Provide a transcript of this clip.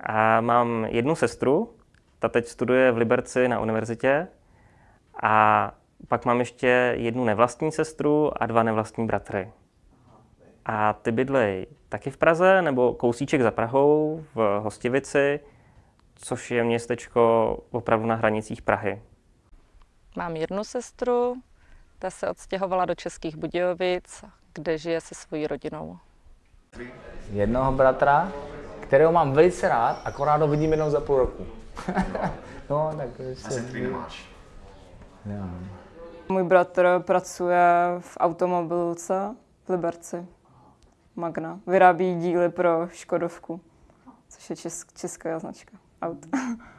A mám jednu sestru, ta teď studuje v Liberci na univerzitě. A pak mám ještě jednu nevlastní sestru a dva nevlastní bratry. A ty bydlej taky v Praze nebo kousíček za Prahou v Hostivici, což je městečko opravdu na hranicích Prahy. Mám jednu sestru, ta se odstěhovala do Českých Budějovic, kde žije se svojí rodinou. Jednoho bratra, kterého mám velice rád, akorát ho vidím jenom za půl roku. no, tak sestry nemáš? Já. Můj bratr pracuje v automobilce v Liberci. Magna. Vyrábí díly pro Škodovku, což je česk- česká značka aut.